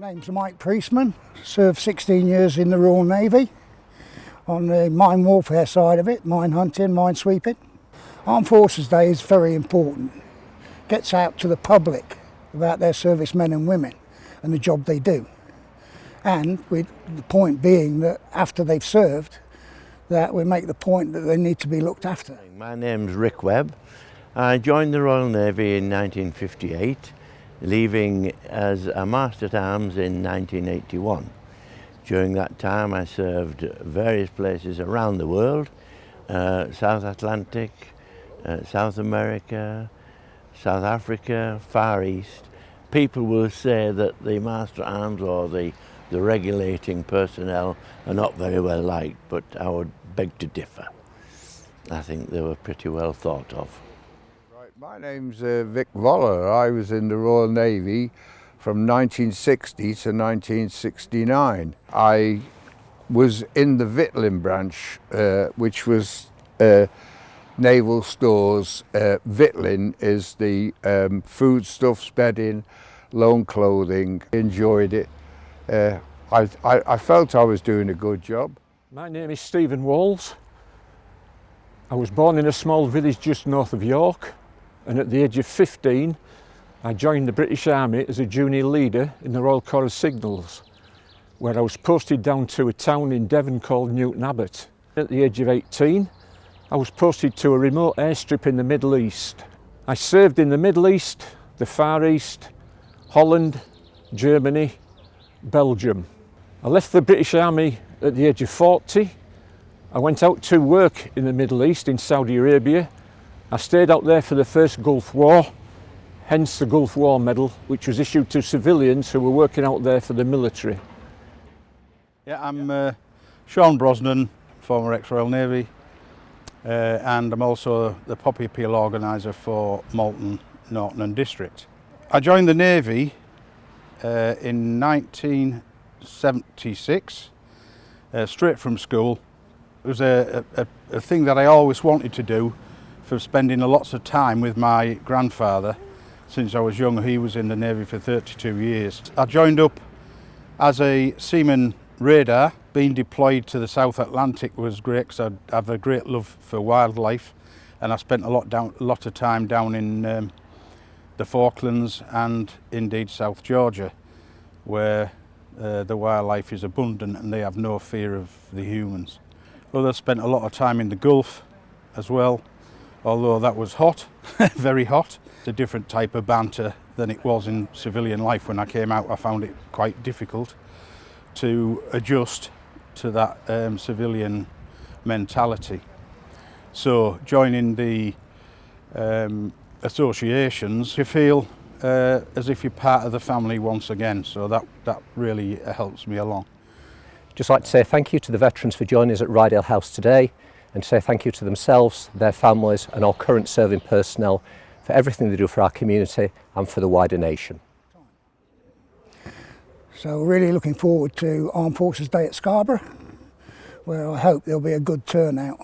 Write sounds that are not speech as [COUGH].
My name's Mike Priestman, served 16 years in the Royal Navy on the mine warfare side of it, mine hunting, mine sweeping. Armed Forces Day is very important. Gets out to the public about their servicemen and women and the job they do. And the point being that after they've served, that we make the point that they need to be looked after. My name's Rick Webb. I joined the Royal Navy in 1958 leaving as a Master at Arms in 1981. During that time I served various places around the world, uh, South Atlantic, uh, South America, South Africa, Far East. People will say that the Master at Arms or the, the regulating personnel are not very well liked, but I would beg to differ. I think they were pretty well thought of. My name's uh, Vic Voller. I was in the Royal Navy from 1960 to 1969. I was in the Victualling branch, uh, which was uh, naval stores. Uh, is the um, foodstuffs, bedding, loan clothing. Enjoyed it. Uh, I, I, I felt I was doing a good job. My name is Stephen Walls. I was born in a small village just north of York and at the age of 15 I joined the British Army as a junior leader in the Royal Corps of Signals where I was posted down to a town in Devon called Newton Abbot. At the age of 18 I was posted to a remote airstrip in the Middle East. I served in the Middle East, the Far East, Holland, Germany, Belgium. I left the British Army at the age of 40. I went out to work in the Middle East in Saudi Arabia I stayed out there for the first Gulf War, hence the Gulf War Medal, which was issued to civilians who were working out there for the military. Yeah, I'm uh, Sean Brosnan, former ex-Royal Navy, uh, and I'm also the Poppy Appeal organiser for Malton, Norton and District. I joined the Navy uh, in 1976, uh, straight from school. It was a, a, a thing that I always wanted to do for spending lots of time with my grandfather since I was young. He was in the Navy for 32 years. I joined up as a seaman radar. Being deployed to the South Atlantic was great because I have a great love for wildlife and I spent a lot, down, a lot of time down in um, the Falklands and indeed South Georgia where uh, the wildlife is abundant and they have no fear of the humans. Others spent a lot of time in the Gulf as well although that was hot, [LAUGHS] very hot. It's a different type of banter than it was in civilian life. When I came out, I found it quite difficult to adjust to that um, civilian mentality. So joining the um, associations, you feel uh, as if you're part of the family once again. So that, that really helps me along. Just like to say thank you to the veterans for joining us at Rydale House today. And say thank you to themselves, their families and our current serving personnel for everything they do for our community and for the wider nation. So really looking forward to Armed Forces Day at Scarborough where I hope there'll be a good turnout.